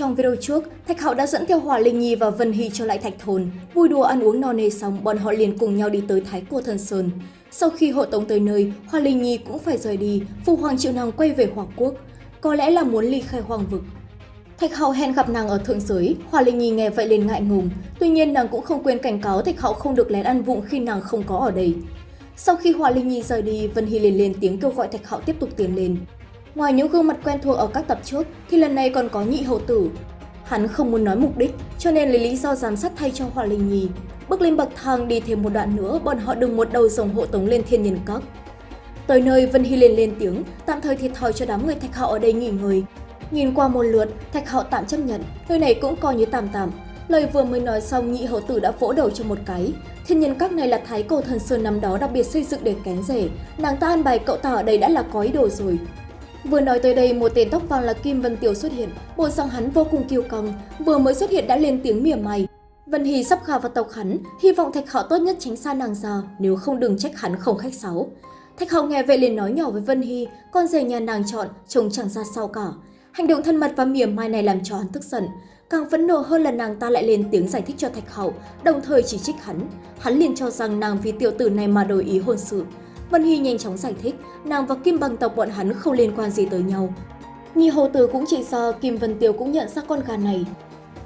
Trong video trước, Thạch Hạo đã dẫn theo Hỏa Linh Nhi và Vân Hy trở lại Thạch Thôn. Vui đùa ăn uống no nê xong, bọn họ liền cùng nhau đi tới Thái Cô Thần Sơn. Sau khi hộ tống tới nơi, Hỏa Linh Nhi cũng phải rời đi, Phụ Hoàng triệu nàng quay về Hoàng Quốc. Có lẽ là muốn ly khai Hoàng Vực. Thạch Hạo hẹn gặp nàng ở thượng giới, Hỏa Linh Nhi nghe vậy liền ngại ngùng. Tuy nhiên nàng cũng không quên cảnh cáo Thạch Hạo không được lén ăn vụng khi nàng không có ở đây. Sau khi Hỏa Linh Nhi rời đi, Vân Hy liền lên tiếng kêu gọi Thạch Hạo tiếp tục tiến lên. Ngoài những gương mặt quen thuộc ở các tập trước, thì lần này còn có nhị hậu tử. Hắn không muốn nói mục đích, cho nên lấy lý do giám sát thay cho Hỏa Linh Nhi. Bước lên bậc thang đi thêm một đoạn nữa, bọn họ đừng một đầu dòng hộ tống lên thiên nhân các. Tới nơi, Vân Hy liền lên tiếng, tạm thời thiệt thòi cho đám người Thạch họ ở đây nghỉ ngơi. Nhìn qua một lượt, Thạch họ tạm chấp nhận, nơi này cũng coi như tạm tạm. Lời vừa mới nói xong, nhị hậu tử đã vỗ đầu cho một cái. Thiên nhân các này là thái cổ thần sơn năm đó đặc biệt xây dựng để kén rể. Nàng ta an bài cậu ta ở đây đã là có ý đồ rồi. Vừa nói tới đây, một tên tóc vàng là Kim Vân Tiểu xuất hiện. Bộ giọng hắn vô cùng kiêu căng, vừa mới xuất hiện đã lên tiếng mỉa mai. Vân Hy sắp khả vào tộc hắn, hy vọng Thạch Hạo tốt nhất tránh xa nàng ra, nếu không đừng trách hắn không khách sáo. Thạch Hạo nghe vậy liền nói nhỏ với Vân Hy, con rể nhà nàng chọn, trông chẳng ra sao cả. Hành động thân mật và mỉa mai này làm cho hắn tức giận. Càng phẫn nộ hơn là nàng ta lại lên tiếng giải thích cho Thạch Hậu đồng thời chỉ trích hắn. Hắn liền cho rằng nàng vì tiểu tử này mà đổi ý hôn sự. Vân Hy nhanh chóng giải thích, nàng và Kim bằng tộc bọn hắn không liên quan gì tới nhau. Nhi hồ tử cũng chỉ do Kim Vân Tiêu cũng nhận ra con gà này.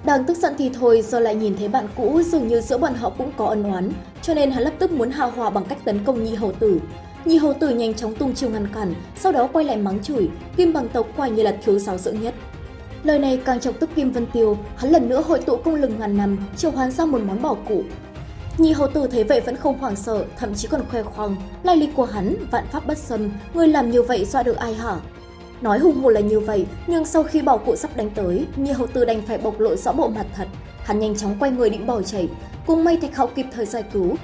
Đang tức giận thì thôi do lại nhìn thấy bạn cũ dường như giữa bọn họ cũng có ân oán, cho nên hắn lập tức muốn hào hòa bằng cách tấn công Nhi hầu tử. Nhi hầu tử nhanh chóng tung chiêu ngăn cản, sau đó quay lại mắng chửi, Kim bằng tộc quả như là thiếu giáo dưỡng nhất. Lời này càng chọc tức Kim Vân Tiêu, hắn lần nữa hội tụ công lực ngàn năm, triệu hoán ra một món bảo cụ. Nhi hầu tử thấy vậy vẫn không hoảng sợ, thậm chí còn khoe khoang, lai lịch của hắn, vạn pháp bất xâm, người làm như vậy dọa được ai hả? Nói hùng hồ là như vậy, nhưng sau khi bảo cụ sắp đánh tới, Nhi hầu tử đành phải bộc lộ rõ bộ mặt thật. Hắn nhanh chóng quay người định bỏ chạy, cùng may Thạch Hạo kịp thời giải cứu.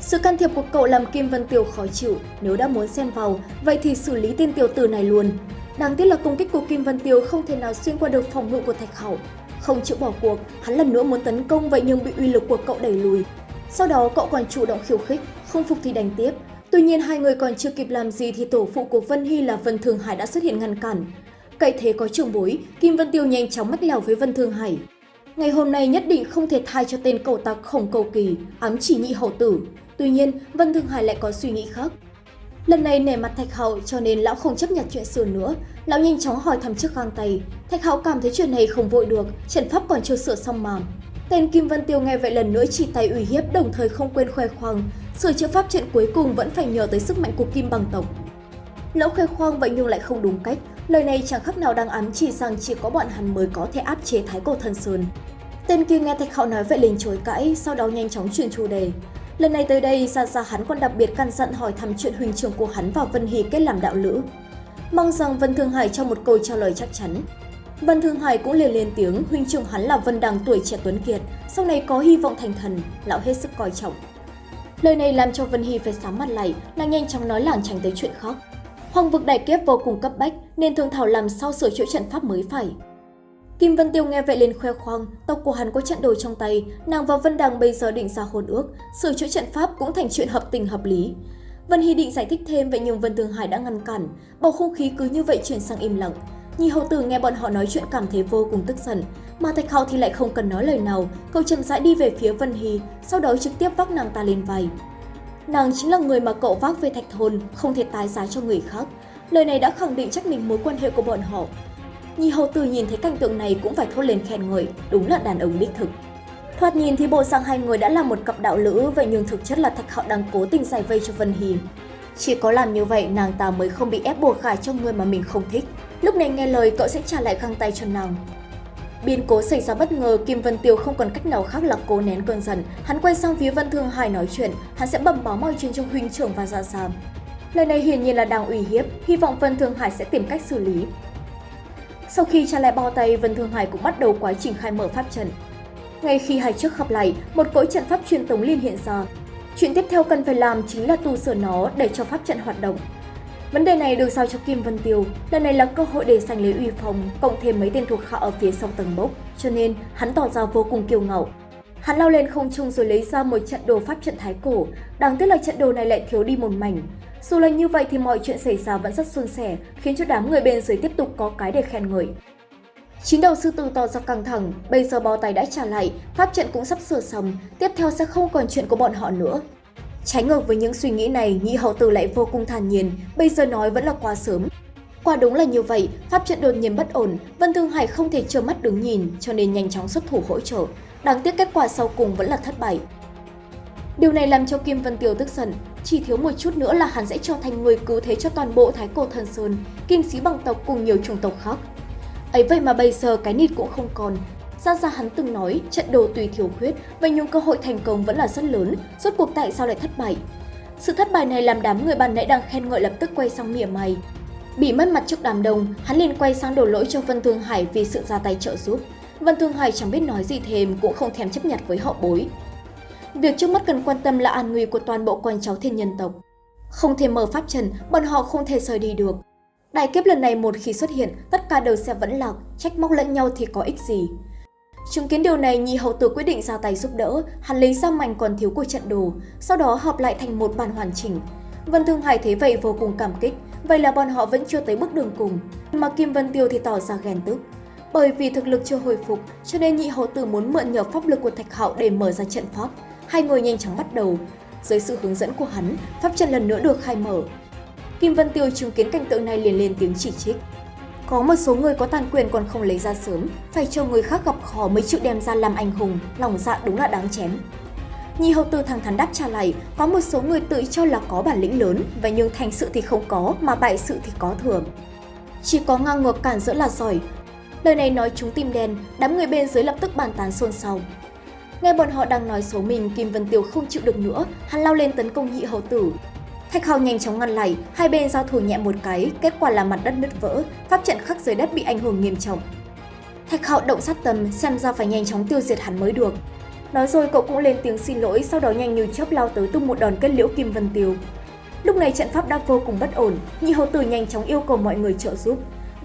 Sự can thiệp của cậu làm Kim Vân Tiêu khó chịu, nếu đã muốn xen vào, vậy thì xử lý tên tiểu tử này luôn. Đáng tiếc là công kích của Kim Vân Tiêu không thể nào xuyên qua được phòng ngự của Thạch Hậu. Không chịu bỏ cuộc, hắn lần nữa muốn tấn công vậy nhưng bị uy lực của cậu đẩy lùi. Sau đó cậu còn chủ động khiêu khích, không phục thì đánh tiếp. Tuy nhiên hai người còn chưa kịp làm gì thì tổ phụ của Vân Hy là Vân Thường Hải đã xuất hiện ngăn cản. Cậy thế có trường bối, Kim Vân Tiêu nhanh chóng mách lèo với Vân Thường Hải. Ngày hôm nay nhất định không thể thay cho tên cậu tặc khổng cầu kỳ, ám chỉ nhị hậu tử. Tuy nhiên, Vân Thường Hải lại có suy nghĩ khác. Lần này nể mặt Thạch Hậu cho nên lão không chấp nhận chuyện xưa nữa. Lão nhanh chóng hỏi thăm trước găng tay. Thạch Hậu cảm thấy chuyện này không vội được, trận pháp còn chưa sửa xong mà. Tên Kim Vân Tiêu nghe vậy lần nữa chỉ tay uy hiếp đồng thời không quên khoe khoang. Sửa chữa pháp trận cuối cùng vẫn phải nhờ tới sức mạnh của Kim bằng tộc. Lão khoe khoang vậy nhưng lại không đúng cách. Lời này chẳng khác nào đang ám chỉ rằng chỉ có bọn hắn mới có thể áp chế Thái Cổ Thần Sơn. Tên kia nghe Thạch Hạo nói vậy liền chối cãi, sau đó nhanh chóng chuyển chủ đề. Lần này tới đây, ra ra hắn còn đặc biệt căn dặn hỏi thăm chuyện huynh trưởng của hắn và Vân Hy kết làm đạo lữ. Mong rằng Vân Thương Hải cho một câu trả lời chắc chắn. Vân Thương Hải cũng liền lên tiếng, huynh trưởng hắn là Vân Đằng tuổi trẻ tuấn kiệt, sau này có hy vọng thành thần, lão hết sức coi trọng. Lời này làm cho Vân Hy phải sám mặt lại, nàng nhanh chóng nói lảng tránh tới chuyện khác. Hoàng vực đại kiếp vô cùng cấp bách nên thương thảo làm sao sửa chữa trận pháp mới phải. Kim Vân Tiêu nghe vậy lên khoe khoang, tộc của hắn có trận đồ trong tay, nàng và Vân Đằng bây giờ định ra hôn ước, sửa chữa trận pháp cũng thành chuyện hợp tình hợp lý. Vân Hy định giải thích thêm vậy nhưng Vân Thương Hải đã ngăn cản, bầu không khí cứ như vậy chuyển sang im lặng. Nhi hậu tử nghe bọn họ nói chuyện cảm thấy vô cùng tức giận, mà Thạch Hạo thì lại không cần nói lời nào, cậu chậm rãi đi về phía Vân Hy, sau đó trực tiếp vác nàng ta lên vai. Nàng chính là người mà cậu vác về Thạch Thôn, không thể tái giá cho người khác. Lời này đã khẳng định chắc mình mối quan hệ của bọn họ, Nhi hầu tử nhìn thấy cảnh tượng này cũng phải thốt lên khen ngợi, đúng là đàn ông đích thực. Thoạt nhìn thì bộ sang hai người đã là một cặp đạo lữ, vậy nhưng thực chất là Thạch Hạo đang cố tình giải vây cho Vân Hy. Chỉ có làm như vậy nàng ta mới không bị ép buộc gả cho người mà mình không thích. Lúc này nghe lời cậu sẽ trả lại găng tay cho nàng. Biến cố xảy ra bất ngờ, Kim Vân Tiêu không còn cách nào khác là cố nén cơn giận. Hắn quay sang phía Vân Thương Hải nói chuyện, hắn sẽ bẩm báo mọi chuyện cho huynh trưởng và dạ sam. Lời này hiển nhiên là đang ủy hiếp, hy vọng Vân Thương Hải sẽ tìm cách xử lý. Sau khi trả lại bao tay, Vân Thương Hải cũng bắt đầu quá trình khai mở pháp trận. Ngay khi hai trước gặp lại, một cõi trận pháp truyền tống liên hiện ra. Chuyện tiếp theo cần phải làm chính là tu sửa nó để cho pháp trận hoạt động. Vấn đề này được giao cho Kim Vân Tiêu, lần này là cơ hội để giành lấy uy phong, cộng thêm mấy tên thuộc hạ ở phía sau tầng bốc, cho nên hắn tỏ ra vô cùng kiêu ngạo. Hắn lao lên không trung rồi lấy ra một trận đồ pháp trận thái cổ, đáng tiếc là trận đồ này lại thiếu đi một mảnh, dù là như vậy thì mọi chuyện xảy ra vẫn rất suôn sẻ, khiến cho đám người bên dưới tiếp tục có cái để khen ngợi. Chín đầu sư tử tỏ ra căng thẳng, bây giờ bó tay đã trả lại, pháp trận cũng sắp sửa xong, tiếp theo sẽ không còn chuyện của bọn họ nữa. Trái ngược với những suy nghĩ này, nhị hậu tử lại vô cùng thản nhiên, bây giờ nói vẫn là quá sớm. Quả đúng là như vậy, pháp trận đột nhiên bất ổn, Vân Thương Hải không thể trơ mắt đứng nhìn, cho nên nhanh chóng xuất thủ hỗ trợ. Đáng tiếc kết quả sau cùng vẫn là thất bại. Điều này làm cho Kim Vân Tiêu tức giận, chỉ thiếu một chút nữa là hắn sẽ trở thành người cứu thế cho toàn bộ Thái Cổ Thần Sơn, kim sĩ bằng tộc cùng nhiều chủng tộc khác. Ấy vậy mà bây giờ cái nịt cũng không còn. Ra ra hắn từng nói trận đồ tùy thiếu khuyết, vậy nhưng cơ hội thành công vẫn là rất lớn, rốt cuộc tại sao lại thất bại? Sự thất bại này làm đám người bạn nãy đang khen ngợi lập tức quay sang mỉa mày. Bị mất mặt trước đám đông, hắn liền quay sang đổ lỗi cho Vân Thương Hải vì sự ra tay trợ giúp. Vân Thương Hải chẳng biết nói gì thêm cũng không thèm chấp nhận với họ bối. Việc trước mắt cần quan tâm là an nguy của toàn bộ con cháu thiên nhân tộc. Không thể mở pháp trần, bọn họ không thể rời đi được. Đại kiếp lần này một khi xuất hiện, tất cả đều sẽ vẫn lạc, trách móc lẫn nhau thì có ích gì. Chứng kiến điều này, Nhi hậu tử quyết định ra tay giúp đỡ, hắn lấy ra mảnh còn thiếu của trận đồ, sau đó hợp lại thành một bản hoàn chỉnh. Vân Thương Hải thấy vậy vô cùng cảm kích, vậy là bọn họ vẫn chưa tới bước đường cùng. Mà Kim Vân Tiêu thì tỏ ra ghen tức. Bởi vì thực lực chưa hồi phục, cho nên nhị hậu tử muốn mượn nhờ pháp lực của Thạch Hạo để mở ra trận pháp. Hai người nhanh chóng bắt đầu. Dưới sự hướng dẫn của hắn, pháp trận lần nữa được khai mở. Kim Vân Tiêu chứng kiến cảnh tượng này liền lên tiếng chỉ trích. Có một số người có tàn quyền còn không lấy ra sớm, phải cho người khác gặp khó mới chịu đem ra làm anh hùng, lòng dạ đúng là đáng chém. Nhi hậu tử thẳng thắn đáp trả lại, có một số người tự cho là có bản lĩnh lớn, và nhưng thành sự thì không có, mà bại sự thì có thường Chỉ có ngang ngược cản giữa là giỏi. Lời này nói chúng tim đen, đám người bên dưới lập tức bàn tán xôn xao. Nghe bọn họ đang nói xấu mình, Kim Vân Tiêu không chịu được nữa, hắn lao lên tấn công nhị hậu tử. Thạch Hào nhanh chóng ngăn lại, hai bên giao thủ nhẹ một cái, kết quả là mặt đất nứt vỡ, pháp trận khắc dưới đất bị ảnh hưởng nghiêm trọng. Thạch Hạo động sát tâm, xem ra phải nhanh chóng tiêu diệt hắn mới được. Nói rồi cậu cũng lên tiếng xin lỗi, sau đó nhanh như chớp lao tới tung một đòn kết liễu Kim Vân Tiêu. Lúc này trận pháp đã vô cùng bất ổn, nhị hậu tử nhanh chóng yêu cầu mọi người trợ giúp.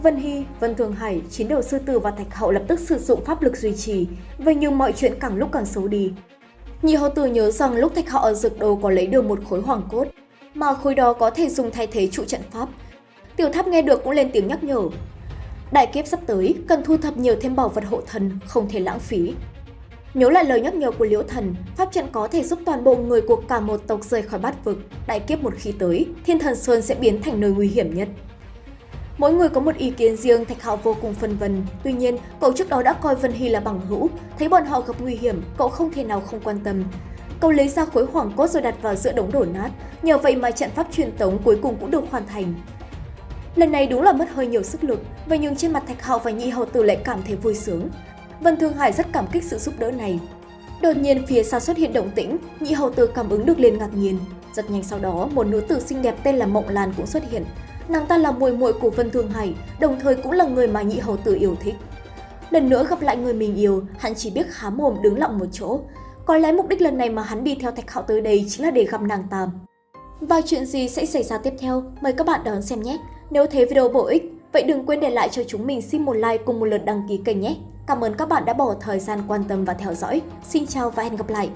Vân Hy, Vân Thường Hải, chín đầu sư tử và Thạch Hậu lập tức sử dụng pháp lực duy trì, vậy nhưng mọi chuyện càng lúc càng xấu đi. Nhị hậu tử nhớ rằng lúc Thạch Hậu ở dược đồ có lấy được một khối hoàng cốt, mà khối đó có thể dùng thay thế trụ trận pháp. Tiểu tháp nghe được cũng lên tiếng nhắc nhở. Đại kiếp sắp tới, cần thu thập nhiều thêm bảo vật hộ thần, không thể lãng phí. Nhớ lại lời nhắc nhở của Liễu Thần, pháp trận có thể giúp toàn bộ người của cả một tộc rời khỏi bát vực. Đại kiếp một khi tới, Thiên Thần Sơn sẽ biến thành nơi nguy hiểm nhất. Mỗi người có một ý kiến riêng, Thạch Hạo vô cùng phân vân. Tuy nhiên, cậu trước đó đã coi Vân Hy là bằng hữu, thấy bọn họ gặp nguy hiểm, cậu không thể nào không quan tâm. Cậu lấy ra khối hoàng cốt rồi đặt vào giữa đống đổ nát, nhờ vậy mà trận pháp truyền tống cuối cùng cũng được hoàn thành. Lần này đúng là mất hơi nhiều sức lực, vậy nhưng trên mặt Thạch Hạo và nhị Hậu Tử lại cảm thấy vui sướng. Vân Thương Hải rất cảm kích sự giúp đỡ này. Đột nhiên phía xa xuất hiện động tĩnh, Nhị Hậu Tử cảm ứng được liền ngạc nhiên. Rất nhanh sau đó, một nữ tử xinh đẹp tên là Mộng Lan cũng xuất hiện. Nàng ta là muội muội của Vân Thương Hải, đồng thời cũng là người mà Nhị Hậu Tử yêu thích. Lần nữa gặp lại người mình yêu, hắn chỉ biết há mồm đứng lặng một chỗ. Có lẽ mục đích lần này mà hắn đi theo Thạch Hạo tới đây chính là để gặp nàng tam Và chuyện gì sẽ xảy ra tiếp theo? Mời các bạn đón xem nhé! Nếu thấy video bổ ích, vậy đừng quên để lại cho chúng mình xin một like cùng một lượt đăng ký kênh nhé! Cảm ơn các bạn đã bỏ thời gian quan tâm và theo dõi. Xin chào và hẹn gặp lại!